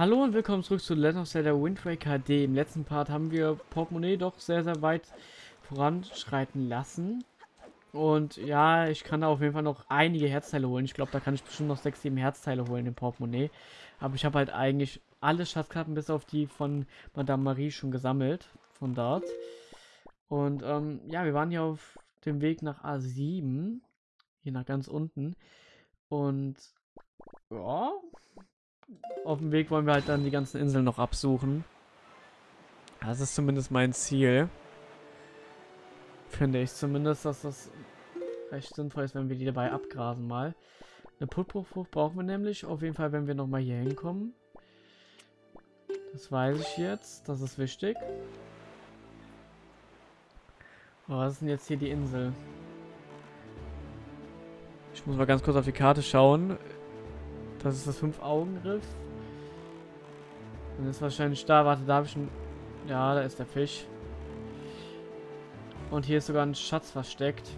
Hallo und willkommen zurück zu Legend of Zelda Wind Waker HD. Im letzten Part haben wir Portemonnaie doch sehr, sehr weit voranschreiten lassen. Und ja, ich kann da auf jeden Fall noch einige Herzteile holen. Ich glaube, da kann ich bestimmt noch 6, 7 Herzteile holen im Portemonnaie. Aber ich habe halt eigentlich alle Schatzkarten bis auf die von Madame Marie schon gesammelt. Von dort. Und ähm, ja, wir waren hier auf dem Weg nach A7. Hier nach ganz unten. Und ja, auf dem Weg wollen wir halt dann die ganzen Inseln noch absuchen. Das ist zumindest mein Ziel. Finde ich zumindest, dass das recht sinnvoll ist, wenn wir die dabei abgrasen mal. Eine Putbruchfrucht brauchen wir nämlich auf jeden Fall, wenn wir nochmal hier hinkommen. Das weiß ich jetzt. Das ist wichtig. Oh, was ist denn jetzt hier die Insel? Ich muss mal ganz kurz auf die Karte schauen. Das ist das Fünf-Augen-Riff. Dann ist wahrscheinlich da. Warte, da habe ich schon... Ja, da ist der Fisch. Und hier ist sogar ein Schatz versteckt.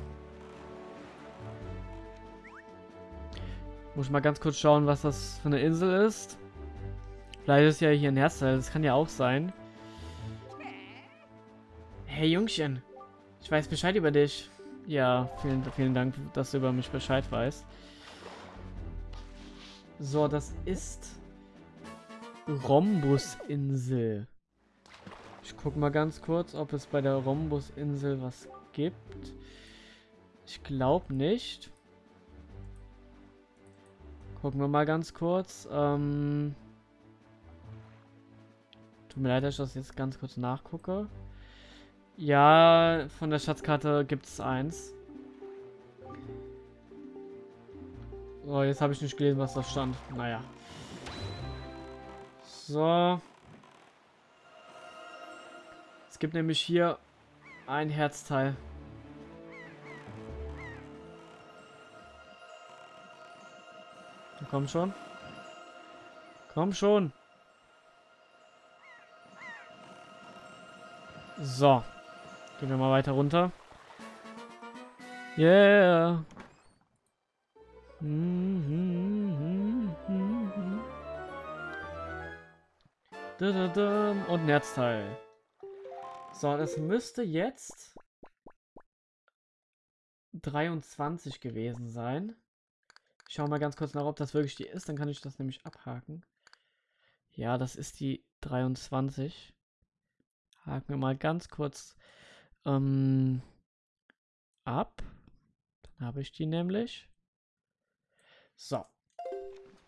Muss ich mal ganz kurz schauen, was das für eine Insel ist. Vielleicht ist ja hier ein Herzteil. Das kann ja auch sein. Hey Jungchen. Ich weiß Bescheid über dich. Ja, vielen, vielen Dank, dass du über mich Bescheid weißt. So, das ist Rhombusinsel. Ich guck mal ganz kurz, ob es bei der Rhombusinsel was gibt. Ich glaube nicht. Gucken wir mal ganz kurz. Ähm Tut mir leid, dass ich das jetzt ganz kurz nachgucke. Ja, von der Schatzkarte gibt es eins. So, jetzt habe ich nicht gelesen, was da stand. Naja. So. Es gibt nämlich hier ein Herzteil. Komm schon. Komm schon. So. Gehen wir mal weiter runter. Yeah. Und ein Netzteil. So, das müsste jetzt 23 gewesen sein. Ich schaue mal ganz kurz nach, ob das wirklich die ist. Dann kann ich das nämlich abhaken. Ja, das ist die 23. Haken wir mal ganz kurz ähm, ab. Dann habe ich die nämlich. So.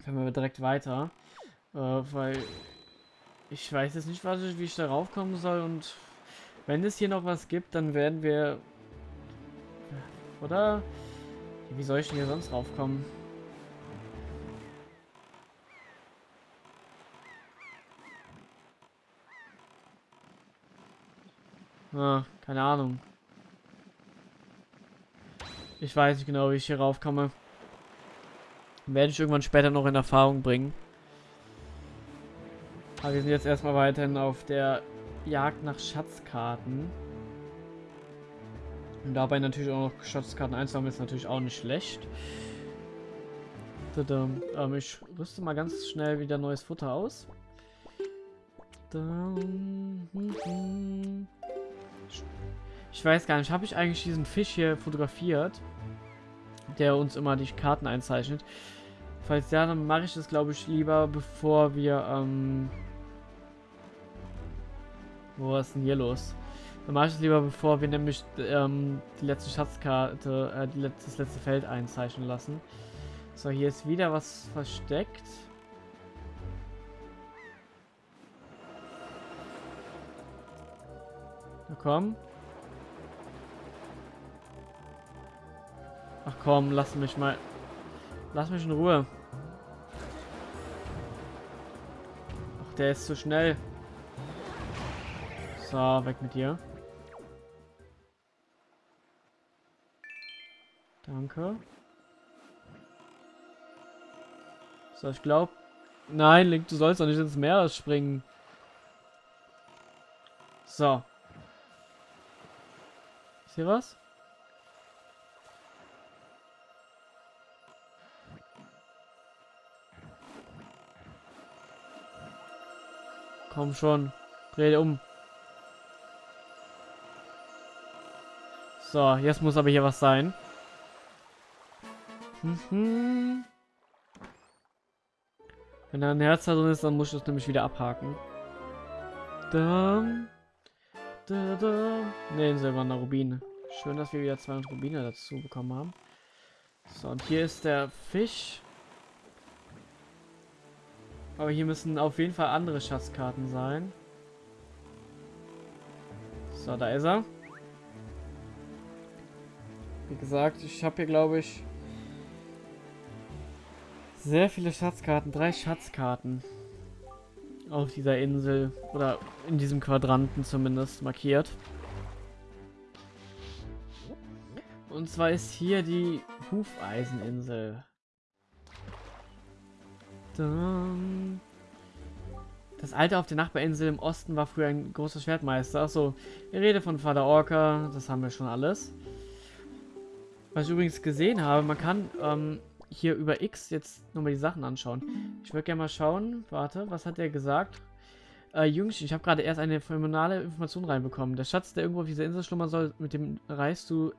Können wir direkt weiter. Äh, weil ich weiß jetzt nicht, was ich, wie ich darauf kommen soll. Und wenn es hier noch was gibt, dann werden wir... Oder? Wie soll ich denn hier sonst raufkommen? Ah, keine Ahnung. Ich weiß nicht genau, wie ich hier raufkomme. Werde ich irgendwann später noch in Erfahrung bringen. Aber wir sind jetzt erstmal weiterhin auf der Jagd nach Schatzkarten. Und dabei natürlich auch noch Schatzkarten einzusammeln ist natürlich auch nicht schlecht. Ähm, ich rüste mal ganz schnell wieder neues Futter aus. Ich weiß gar nicht, habe ich eigentlich diesen Fisch hier fotografiert, der uns immer die Karten einzeichnet? Falls ja, dann mache ich das, glaube ich, lieber, bevor wir, ähm... Wo ist denn hier los? Dann mache ich es lieber, bevor wir nämlich ähm, die letzte Schatzkarte, äh, die letzte, das letzte Feld einzeichnen lassen. So, hier ist wieder was versteckt. Na komm. Ach komm, lass mich mal. Lass mich in Ruhe. Ach, der ist zu schnell. So, weg mit dir. Danke. So, ich glaube... Nein, Link, du sollst doch nicht ins Meer springen. So. Ist hier was? Komm schon. Dreh um. So, jetzt muss aber hier was sein. Mhm. Wenn da ein Herz drin ist, dann muss ich das nämlich wieder abhaken. Da, da, da. Ne, ein silberner Rubin. Schön, dass wir wieder 200 Rubine dazu bekommen haben. So, und hier ist der Fisch. Aber hier müssen auf jeden Fall andere Schatzkarten sein. So, da ist er. Wie gesagt, ich habe hier, glaube ich, sehr viele Schatzkarten. Drei Schatzkarten auf dieser Insel oder in diesem Quadranten zumindest markiert. Und zwar ist hier die Hufeiseninsel. Das Alte auf der Nachbarinsel im Osten war früher ein großer Schwertmeister. Achso, rede von Vater Orca, das haben wir schon alles. Was ich übrigens gesehen habe, man kann ähm, hier über X jetzt nochmal die Sachen anschauen. Ich würde gerne mal schauen, warte, was hat der gesagt? Äh, Jungs, ich habe gerade erst eine phänomenale Information reinbekommen. Der Schatz, der irgendwo auf dieser Insel schlummern soll, mit dem reichst du,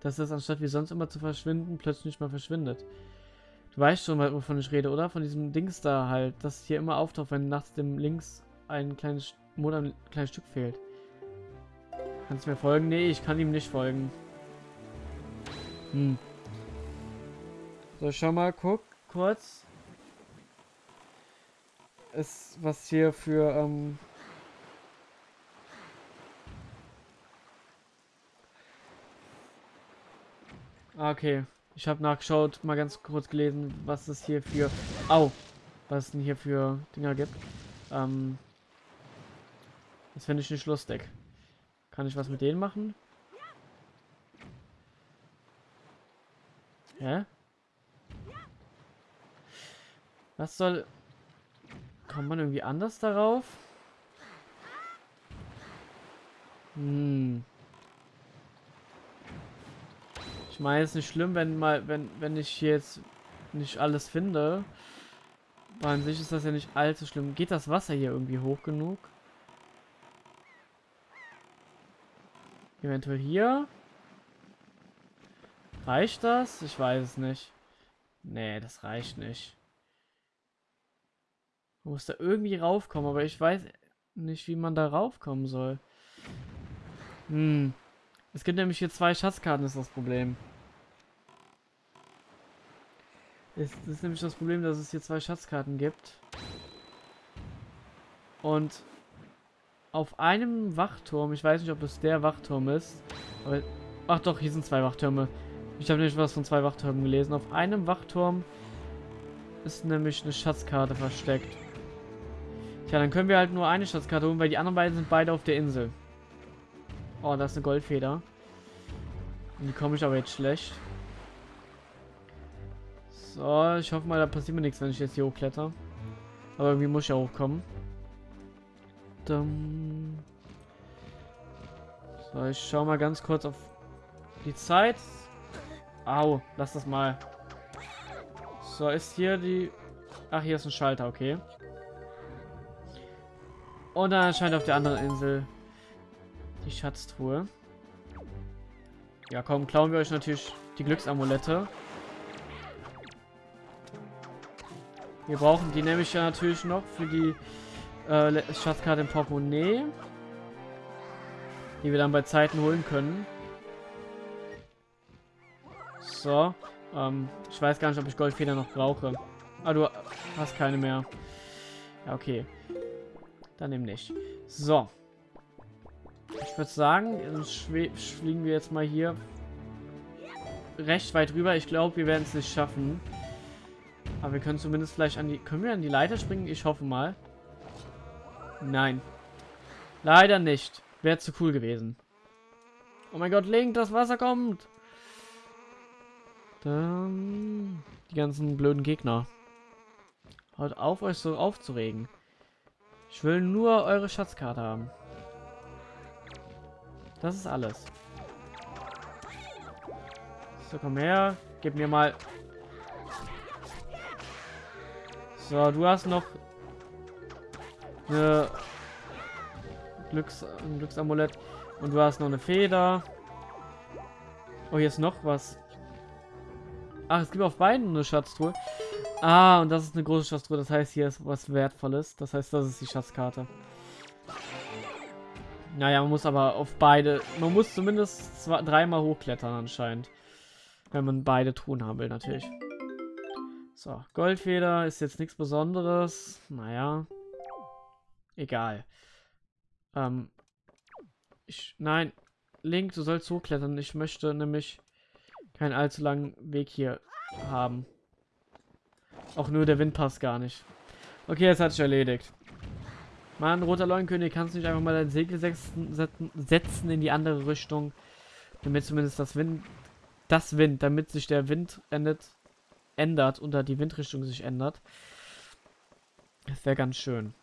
dass das anstatt wie sonst immer zu verschwinden, plötzlich nicht mal verschwindet. Du weißt schon, wovon ich rede, oder? Von diesem Dings da halt, das hier immer auftaucht, wenn nachts dem links ein kleines Monat ein kleines Stück fehlt. Kannst du mir folgen? Nee, ich kann ihm nicht folgen. Hm. So, schau mal, guck kurz. Ist was hier für, ähm ah, Okay. Ich habe nachgeschaut, mal ganz kurz gelesen, was es hier für... Au! Was es denn hier für Dinger gibt. Ähm... Das finde ich nicht lustig. Kann ich was mit denen machen? Hä? Was soll... Kommt man irgendwie anders darauf? Hm. Ich meine, es ist nicht schlimm, wenn mal, wenn, wenn ich jetzt nicht alles finde. Aber an sich ist das ja nicht allzu schlimm. Geht das Wasser hier irgendwie hoch genug? Eventuell hier? Reicht das? Ich weiß es nicht. Nee, das reicht nicht. Man muss da irgendwie raufkommen, aber ich weiß nicht, wie man da raufkommen soll. Hm. Es gibt nämlich hier zwei Schatzkarten, ist das Problem. Das ist nämlich das Problem, dass es hier zwei Schatzkarten gibt. Und auf einem Wachturm, ich weiß nicht, ob es der Wachturm ist, aber, ach doch, hier sind zwei Wachtürme. Ich habe nämlich was von zwei Wachtürmen gelesen. Auf einem Wachturm ist nämlich eine Schatzkarte versteckt. Tja, dann können wir halt nur eine Schatzkarte holen, weil die anderen beiden sind beide auf der Insel. Oh, da ist eine Goldfeder. Und die komme ich aber jetzt schlecht. So, ich hoffe mal, da passiert mir nichts, wenn ich jetzt hier hochkletter. Aber irgendwie muss ich ja hochkommen. So, ich schaue mal ganz kurz auf die Zeit. Au, lass das mal. So, ist hier die... Ach, hier ist ein Schalter, okay. Und dann erscheint auf der anderen Insel die Schatztruhe. Ja, komm, klauen wir euch natürlich die Glücksamulette. Wir brauchen die nämlich ja natürlich noch für die äh, Schatzkarte im Portemonnaie. Die wir dann bei Zeiten holen können. So. Ähm, ich weiß gar nicht, ob ich Goldfeder noch brauche. Ah, du hast keine mehr. Ja, okay. Dann eben nicht. So. Ich würde sagen, fliegen wir jetzt mal hier recht weit rüber. Ich glaube, wir werden es nicht schaffen. Aber wir können zumindest vielleicht an die... Können wir an die Leiter springen? Ich hoffe mal. Nein. Leider nicht. Wäre zu cool gewesen. Oh mein Gott, Link, das Wasser kommt. Dann die ganzen blöden Gegner. Hört auf, euch so aufzuregen. Ich will nur eure Schatzkarte haben. Das ist alles. So, komm her. Gib mir mal... So, du hast noch... Eine Glücks ein Glücksamulett. Und du hast noch eine Feder. Oh, hier ist noch was. Ach, es gibt auf beiden eine Schatztruhe. Ah, und das ist eine große Schatztruhe. Das heißt, hier ist was Wertvolles. Das heißt, das ist die Schatzkarte. Naja, man muss aber auf beide... Man muss zumindest zwei, dreimal hochklettern anscheinend. Wenn man beide Truhen haben will, natürlich. So, Goldfeder ist jetzt nichts Besonderes. Naja. Egal. Ähm. Ich, nein. Link, du sollst hochklettern. Ich möchte nämlich keinen allzu langen Weg hier haben. Auch nur der Wind passt gar nicht. Okay, jetzt hat sich erledigt. Mann, roter Leuenkönig, kannst du nicht einfach mal dein Segel setzen, in die andere Richtung, damit zumindest das Wind, das Wind, damit sich der Wind endet, ändert oder die Windrichtung sich ändert. Das wäre ganz schön.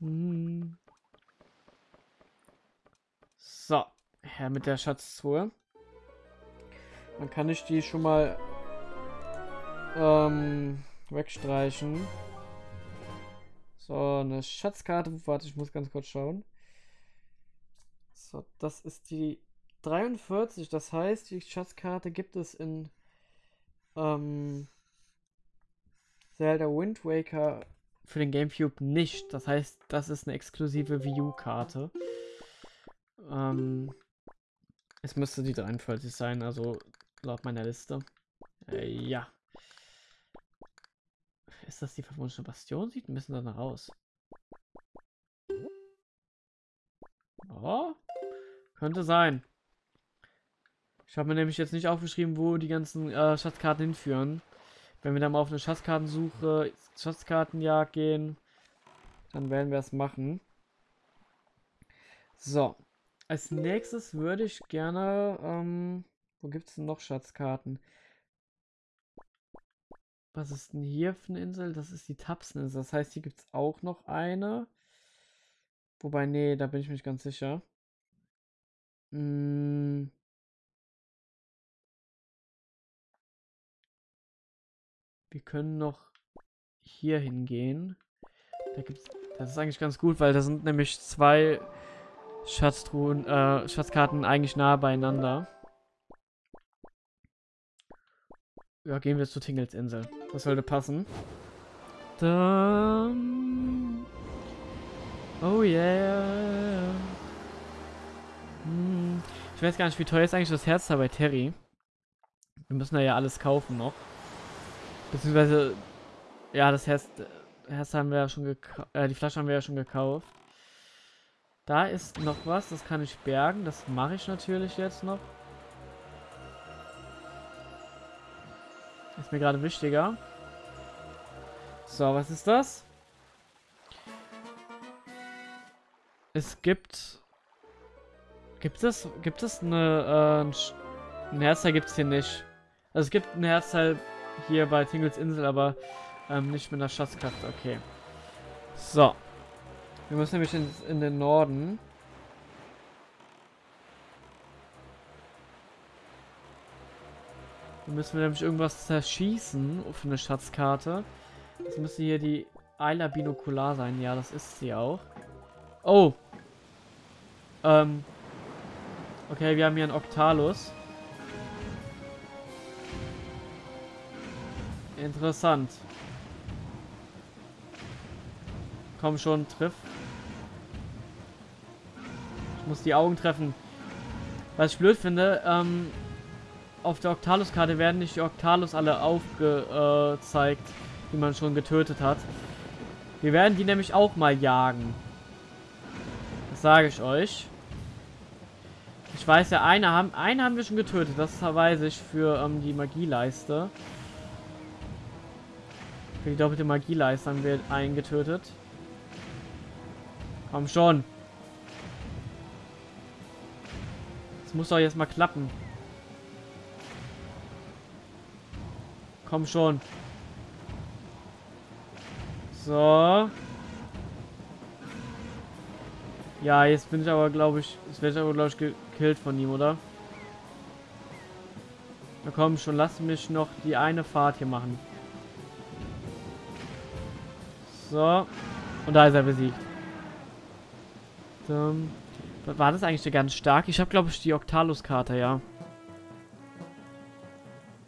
Hm. So, her mit der Schatztruhe. Dann kann ich die schon mal ähm, wegstreichen. So, eine Schatzkarte. Warte, ich muss ganz kurz schauen. So, das ist die 43. Das heißt, die Schatzkarte gibt es in ähm, Zelda Wind Waker für den Gamecube nicht. Das heißt, das ist eine exklusive Wii U-Karte. Ähm, es müsste die 43 sein, also laut meiner Liste. Äh, ja. Ist das die verwunschene Bastion? Sieht ein bisschen danach aus. Oh, könnte sein. Ich habe mir nämlich jetzt nicht aufgeschrieben, wo die ganzen äh, Schatzkarten hinführen. Wenn wir dann mal auf eine Schatzkartensuche, Schatzkartenjagd gehen, dann werden wir es machen. So. Als nächstes würde ich gerne, ähm, wo gibt es denn noch Schatzkarten? Was ist denn hier für eine Insel? Das ist die Tapseninsel. Das heißt, hier gibt es auch noch eine. Wobei, nee, da bin ich mich ganz sicher. Hm. Wir können noch hier hingehen. Da gibt's, das ist eigentlich ganz gut, weil da sind nämlich zwei Schatztruhen, äh, Schatzkarten eigentlich nah beieinander. Ja, gehen wir zur Tingelsinsel. Das sollte passen. Dann... Oh yeah. Hm. Ich weiß gar nicht, wie teuer ist eigentlich das Herz da bei Terry. Wir müssen da ja alles kaufen noch. Beziehungsweise, ja, das Herz, Herz haben wir ja schon gekauft. Äh, die Flasche haben wir ja schon gekauft. Da ist noch was, das kann ich bergen. Das mache ich natürlich jetzt noch. Ist mir gerade wichtiger. So, was ist das? Es gibt... Gibt es... Gibt es eine... Äh, ein Herzteil gibt es hier nicht. Also es gibt ein Herzteil hier bei Tingles Insel, aber ähm, nicht mit einer Schatzkraft. Okay. So. Wir müssen nämlich in, in den Norden. Da müssen wir nämlich irgendwas zerschießen für eine Schatzkarte. Das müsste hier die Ayla Binokular sein. Ja, das ist sie auch. Oh. Ähm. Okay, wir haben hier einen Octalus. Interessant. Komm schon, triff. Ich muss die Augen treffen. Was ich blöd finde, ähm, auf der Octalus-Karte werden nicht die Octalus alle aufgezeigt, die man schon getötet hat. Wir werden die nämlich auch mal jagen. Das sage ich euch. Ich weiß ja, eine haben, eine haben wir schon getötet. Das weiß ich für ähm, die Magieleiste. Für die doppelte Magieleiste haben wir einen getötet. Komm schon. Das muss doch jetzt mal klappen. Komm schon. So. Ja, jetzt bin ich aber, glaube ich, jetzt werde ich aber, glaube ich, gekillt von ihm, oder? Na komm schon, lass mich noch die eine Fahrt hier machen. So. Und da ist er besiegt. So. War das eigentlich ganz stark? Ich habe, glaube ich, die Octalus-Karte, ja.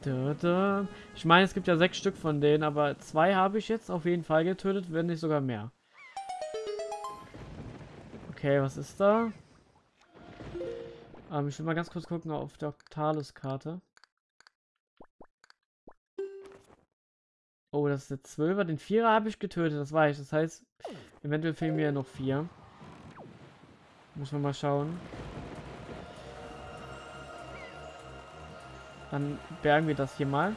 Ich meine, es gibt ja sechs Stück von denen, aber zwei habe ich jetzt auf jeden Fall getötet, wenn nicht sogar mehr. Okay, was ist da? Ähm, ich will mal ganz kurz gucken auf der Octalus-Karte. Oh, das ist der 12er. Den 4er habe ich getötet, das weiß ich. Das heißt, eventuell fehlen mir noch vier. Müssen wir mal schauen. Dann bergen wir das hier mal.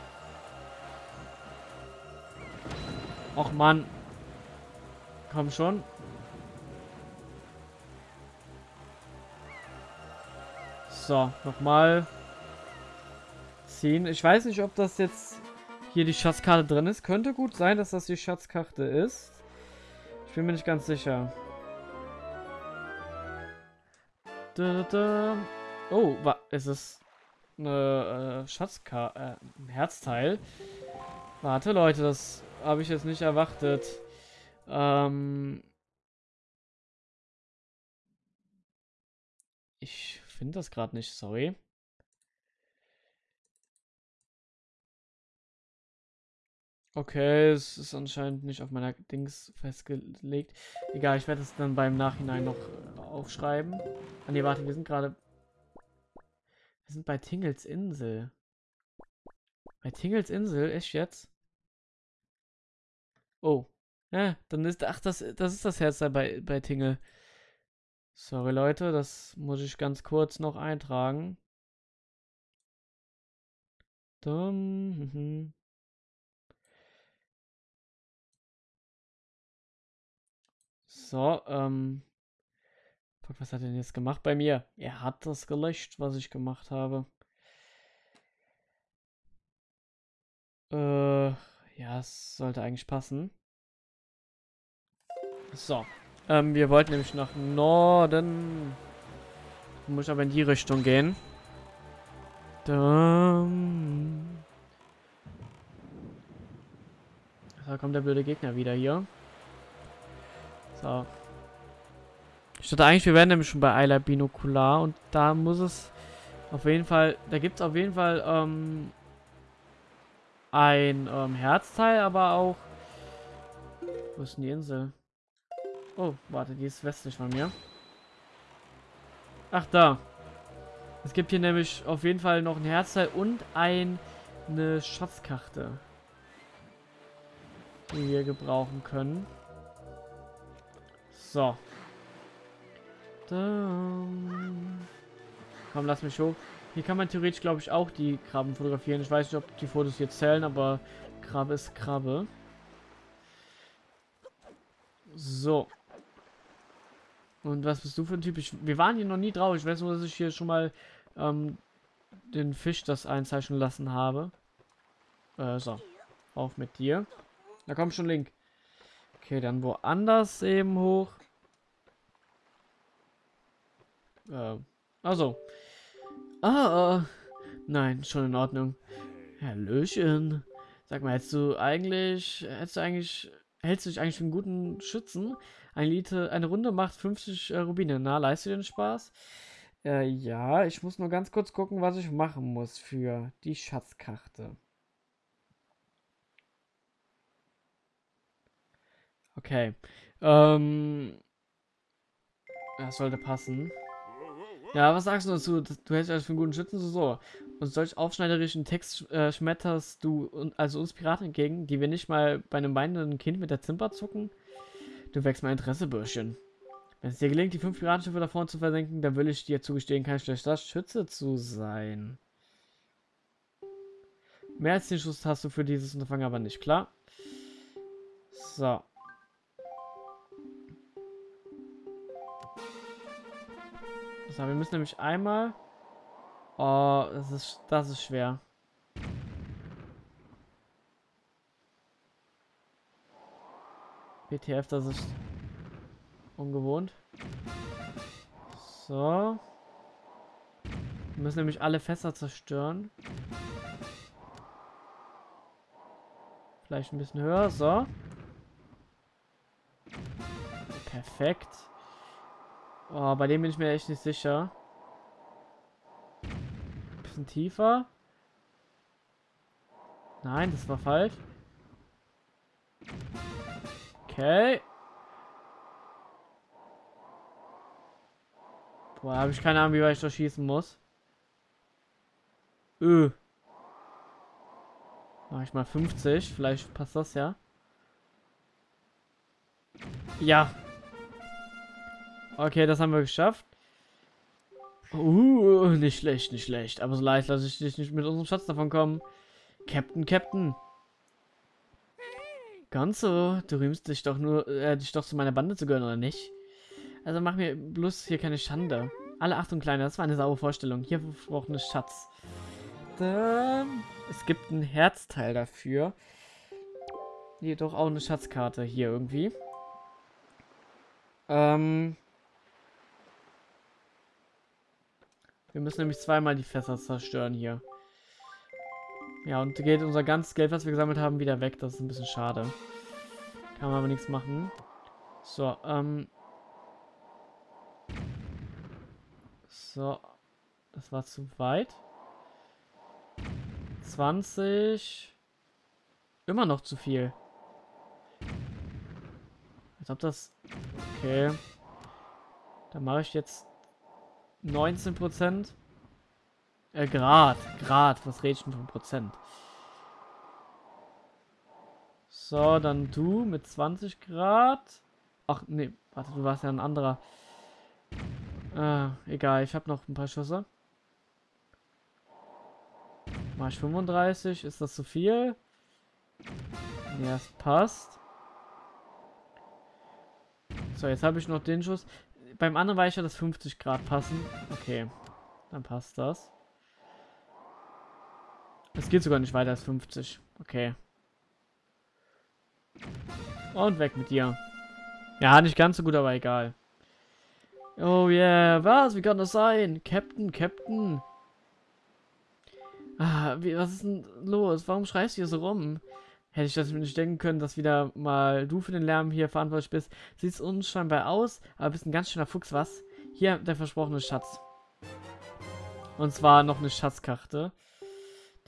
Och Mann. Komm schon. So, nochmal ziehen. Ich weiß nicht, ob das jetzt hier die Schatzkarte drin ist. Könnte gut sein, dass das die Schatzkarte ist. Ich bin mir nicht ganz sicher. Da, da. Oh, ist es eine äh, Schatzkarte, äh, ein Herzteil? Warte, Leute, das habe ich jetzt nicht erwartet. Ähm ich finde das gerade nicht, sorry. Okay, es ist anscheinend nicht auf meiner Dings festgelegt. Egal, ich werde es dann beim Nachhinein noch äh, aufschreiben. Ah ne, warte, wir sind gerade... Wir sind bei Tingels Insel. Bei Tingels Insel? Echt jetzt? Oh. Ja, dann ist... Ach, das, das ist das Herz da bei, bei Tingle. Sorry, Leute, das muss ich ganz kurz noch eintragen. Dumm. Mhm. So, ähm. Fuck, was hat er denn jetzt gemacht bei mir? Er hat das gelöscht, was ich gemacht habe. Äh, ja, es sollte eigentlich passen. So. Ähm, wir wollten nämlich nach Norden. Muss aber in die Richtung gehen. Dann. Da kommt der blöde Gegner wieder hier. So. Ich dachte eigentlich, wir wären nämlich schon bei Eiler Binokular und da muss es auf jeden Fall, da gibt es auf jeden Fall ähm, ein ähm, Herzteil, aber auch. Wo ist denn die Insel? Oh, warte, die ist westlich von mir. Ach, da. Es gibt hier nämlich auf jeden Fall noch ein Herzteil und ein, eine Schatzkarte, die wir gebrauchen können. So. Komm, lass mich hoch. Hier kann man theoretisch, glaube ich, auch die Krabben fotografieren. Ich weiß nicht, ob die Fotos hier zählen, aber Krabbe ist Krabbe. So. Und was bist du für ein Typ? Ich, wir waren hier noch nie drauf. Ich weiß nur, dass ich hier schon mal ähm, den Fisch das einzeichnen lassen habe. Äh, so. Auf mit dir. Da kommt schon Link. Okay, dann woanders eben hoch. Äh, also. Ah, nein, schon in Ordnung. Hallöchen. Sag mal, hättest du eigentlich, hättest du eigentlich, hältst du dich eigentlich für einen guten Schützen? Eine, Elite, eine Runde macht 50 äh, Rubine. Na, leistet du den Spaß? Äh, ja, ich muss nur ganz kurz gucken, was ich machen muss für die Schatzkarte. Okay. Ähm. Das sollte passen. Ja, was sagst du dazu? Du hältst dich für einen guten Schützen so, so. Und solch aufschneiderischen Text äh, schmetterst du also uns Piraten entgegen, die wir nicht mal bei einem weinenden Kind mit der Zimper zucken? Du wächst mein Interesse, Bürschchen. Wenn es dir gelingt, die fünf Piratenschiffe da vorne zu versenken, dann will ich dir zugestehen, kein schlechter Schütze zu sein. Mehr als den Schuss hast du für dieses Unterfangen aber nicht, klar? So. So, wir müssen nämlich einmal... Oh, das ist, das ist schwer. BTF, das ist ungewohnt. So. Wir müssen nämlich alle Fässer zerstören. Vielleicht ein bisschen höher. So. Perfekt. Oh, bei dem bin ich mir echt nicht sicher. Bisschen tiefer. Nein, das war falsch. Okay. Boah, habe ich keine Ahnung, wie weit ich da schießen muss. Öh. Mach ich mal 50. Vielleicht passt das ja. Ja. Okay, das haben wir geschafft. Uh, nicht schlecht, nicht schlecht. Aber so leicht lasse ich dich nicht mit unserem Schatz davon kommen. Captain, Captain. Ganz so. Du rühmst dich doch nur, äh, dich doch zu meiner Bande zu gehören, oder nicht? Also mach mir bloß hier keine Schande. Alle Achtung, Kleiner, das war eine saure Vorstellung. Hier versprochenes Schatz. Es gibt ein Herzteil dafür. Jedoch auch eine Schatzkarte hier irgendwie. Ähm. Wir müssen nämlich zweimal die Fässer zerstören hier. Ja, und geht unser ganzes Geld, was wir gesammelt haben, wieder weg. Das ist ein bisschen schade. Kann man aber nichts machen. So, ähm. So. Das war zu weit. 20. Immer noch zu viel. Als ob das... Okay. Dann mache ich jetzt 19%. Äh, Grad. Grad. Was rede ich denn von Prozent? So, dann du mit 20 Grad. Ach, nee. Warte, du warst ja ein anderer. Äh, egal. Ich habe noch ein paar Schüsse. Mach ich 35. Ist das zu viel? Ja, es passt. So, jetzt habe ich noch den Schuss. Beim anderen weiß ich ja, dass 50 Grad passen. Okay, dann passt das. Es geht sogar nicht weiter als 50. Okay. Und weg mit dir. Ja, nicht ganz so gut, aber egal. Oh yeah, was? Wie kann das sein? Captain, Captain. Ah, wie, was ist denn los? Warum schreist du hier so rum? Hätte ich das nicht denken können, dass wieder mal du für den Lärm hier verantwortlich bist. Sieht unscheinbar aus, aber bist ein ganz schöner Fuchs, was? Hier, der versprochene Schatz. Und zwar noch eine Schatzkarte.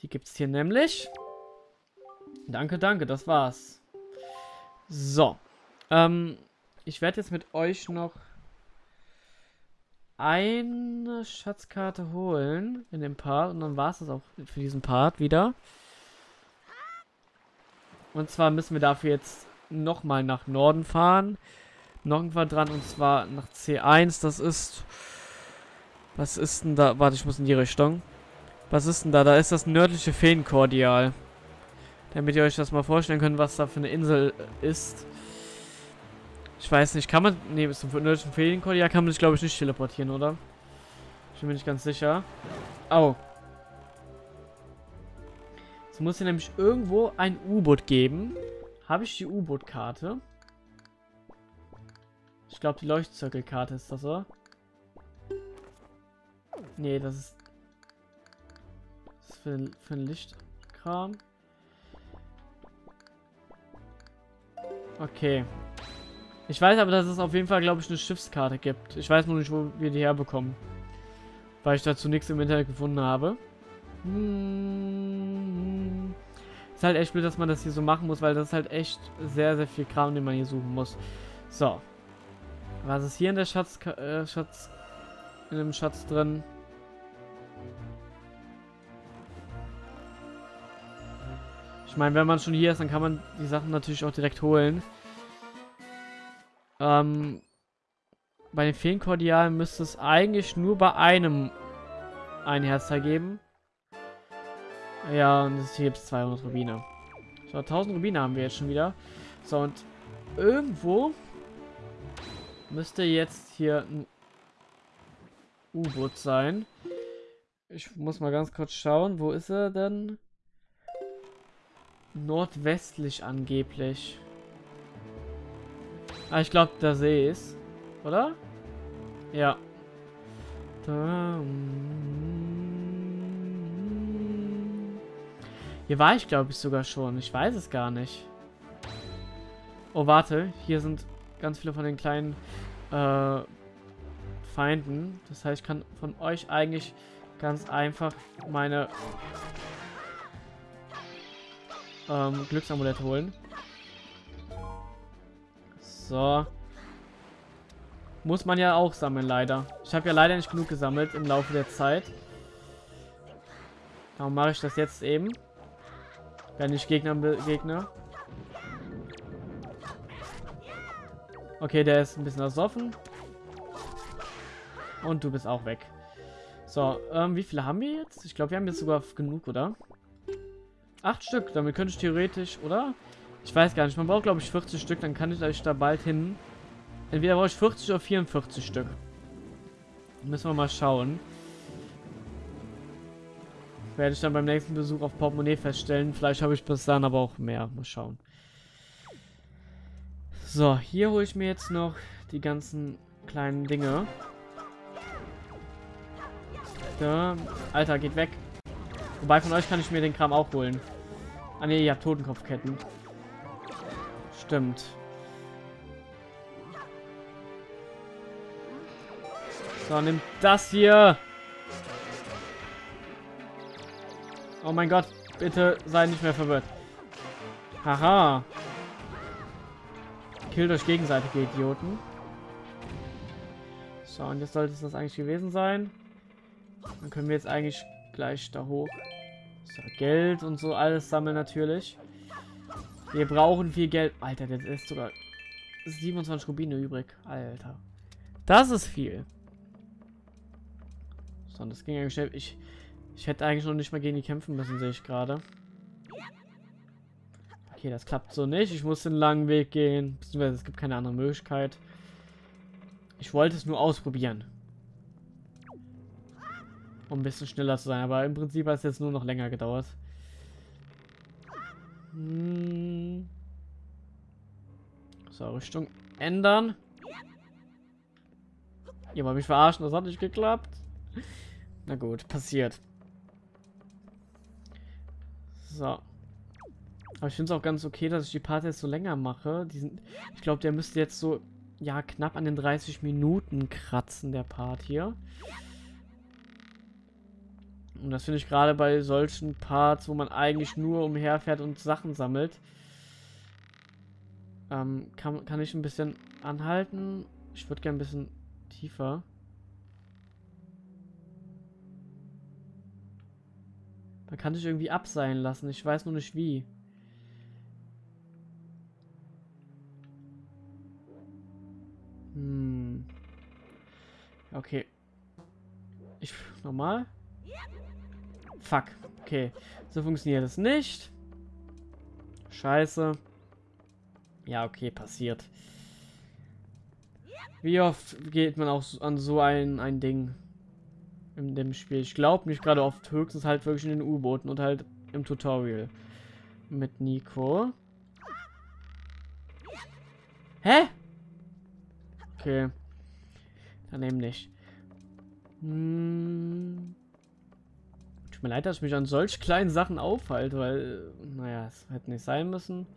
Die gibt es hier nämlich. Danke, danke, das war's. So. Ähm, ich werde jetzt mit euch noch eine Schatzkarte holen in dem Part und dann war es das auch für diesen Part wieder. Und zwar müssen wir dafür jetzt nochmal nach Norden fahren. Noch ein Quadrant und zwar nach C1. Das ist... Was ist denn da? Warte, ich muss in die Richtung. Was ist denn da? Da ist das nördliche Feenkordial. Damit ihr euch das mal vorstellen könnt, was da für eine Insel ist. Ich weiß nicht, kann man... Ne, bis zum nördlichen Ferienkordial kann man sich, glaube ich, nicht teleportieren, oder? Ich bin mir nicht ganz sicher. Es muss hier nämlich irgendwo ein U-Boot geben. Habe ich die U-Boot-Karte? Ich glaube, die Leuchtzirkelkarte ist das, oder? Nee, das ist... Das ist für, für ein Lichtkram. Okay. Ich weiß aber, dass es auf jeden Fall, glaube ich, eine Schiffskarte gibt. Ich weiß nur nicht, wo wir die herbekommen. Weil ich dazu nichts im Internet gefunden habe. Hm. Ist halt echt blöd, dass man das hier so machen muss, weil das ist halt echt sehr, sehr viel Kram, den man hier suchen muss. So. Was ist hier in der Schatz... Äh, Schatz... In dem Schatz drin? Ich meine, wenn man schon hier ist, dann kann man die Sachen natürlich auch direkt holen. Ähm, bei den Feenkordialen müsste es eigentlich nur bei einem ein Herzteil geben. Ja, und hier gibt es 200 Rubine. So, 1000 Rubine haben wir jetzt schon wieder. So, und irgendwo müsste jetzt hier ein U-Boot sein. Ich muss mal ganz kurz schauen. Wo ist er denn? Nordwestlich angeblich. Ah, ich glaube, der See ist. Oder? Ja. Hier war ich, glaube ich, sogar schon. Ich weiß es gar nicht. Oh, warte. Hier sind ganz viele von den kleinen äh, Feinden. Das heißt, ich kann von euch eigentlich ganz einfach meine ähm, Glücksamulett holen. So. Muss man ja auch sammeln, leider. Ich habe ja leider nicht genug gesammelt im Laufe der Zeit. Darum mache ich das jetzt eben. Wenn ich Gegner begegne. Okay, der ist ein bisschen ersoffen. Und du bist auch weg. So, ähm, wie viele haben wir jetzt? Ich glaube, wir haben jetzt sogar genug, oder? Acht Stück, damit könnte ich theoretisch, oder? Ich weiß gar nicht, man braucht, glaube ich, 40 Stück, dann kann ich euch da bald hin. Entweder brauche ich 40 oder 44 Stück. Müssen wir mal schauen. Werde ich dann beim nächsten Besuch auf Portemonnaie feststellen. Vielleicht habe ich bis dann aber auch mehr. Mal schauen. So, hier hole ich mir jetzt noch die ganzen kleinen Dinge. Da. Alter, geht weg. Wobei von euch kann ich mir den Kram auch holen. Ah ne, ihr habt Totenkopfketten. Stimmt. So, nimm das hier. Oh mein Gott, bitte sei nicht mehr verwirrt. Haha. Killt euch gegenseitig, ihr Idioten. So, und jetzt sollte es das eigentlich gewesen sein. Dann können wir jetzt eigentlich gleich da hoch. So, Geld und so alles sammeln natürlich. Wir brauchen viel Geld. Alter, das ist sogar 27 Rubine übrig. Alter. Das ist viel. So, das ging eigentlich schnell. Ich, ich hätte eigentlich noch nicht mal gegen die kämpfen müssen, sehe ich gerade. Okay, das klappt so nicht. Ich muss den langen Weg gehen. Beziehungsweise es gibt keine andere Möglichkeit. Ich wollte es nur ausprobieren. Um ein bisschen schneller zu sein. Aber im Prinzip hat es jetzt nur noch länger gedauert. Hm. So, Richtung ändern. Ihr wollt mich verarschen, das hat nicht geklappt. Na gut, passiert. So. Aber ich finde es auch ganz okay, dass ich die Part jetzt so länger mache. Sind, ich glaube, der müsste jetzt so, ja, knapp an den 30 Minuten kratzen, der Part hier. Und das finde ich gerade bei solchen Parts, wo man eigentlich nur umherfährt und Sachen sammelt, ähm, kann, kann ich ein bisschen anhalten. Ich würde gerne ein bisschen tiefer. Man kann sich irgendwie abseilen lassen. Ich weiß nur nicht wie. Hm. Okay. Ich. Nochmal. Fuck. Okay. So funktioniert es nicht. Scheiße. Ja, okay, passiert. Wie oft geht man auch an so ein, ein Ding? In dem Spiel. Ich glaube nicht gerade oft, höchstens halt wirklich in den U-Booten und halt im Tutorial mit Nico. Hä? Okay. Dann eben nicht. Hm. Tut mir leid, dass ich mich an solch kleinen Sachen aufhalte, weil, naja, es hätte nicht sein müssen.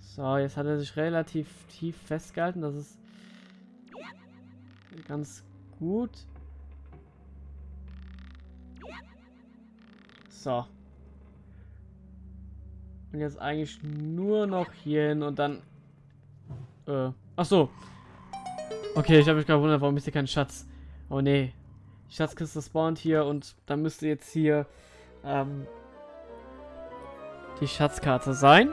So, jetzt hat er sich relativ tief festgehalten. Das ist ganz gut. So. Und jetzt eigentlich nur noch hier hin und dann... Äh, ach so. Okay, ich habe mich gerade gewundert, warum ist hier kein Schatz? Oh nee. Die Schatzkiste spawnt hier und dann müsste jetzt hier ähm, die Schatzkarte sein.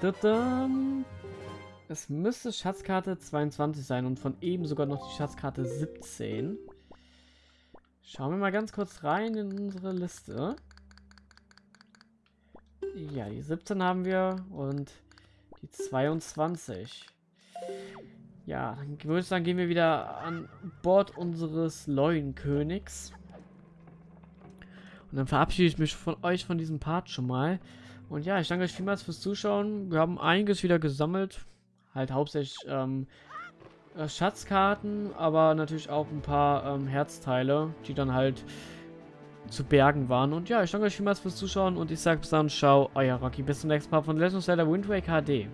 Da -da. Es müsste Schatzkarte 22 sein und von eben sogar noch die Schatzkarte 17. Schauen wir mal ganz kurz rein in unsere Liste. Ja, die 17 haben wir und die 22. Ja, dann würde ich sagen, gehen wir wieder an Bord unseres Leuenkönigs. Und dann verabschiede ich mich von euch von diesem Part schon mal. Und ja, ich danke euch vielmals fürs Zuschauen. Wir haben einiges wieder gesammelt halt hauptsächlich ähm, äh, Schatzkarten, aber natürlich auch ein paar ähm, Herzteile, die dann halt zu bergen waren. Und ja, ich danke euch vielmals fürs Zuschauen und ich sage bis dann, ciao, euer Rocky. Bis zum nächsten Mal von Legend of Zelda Wind Waker HD.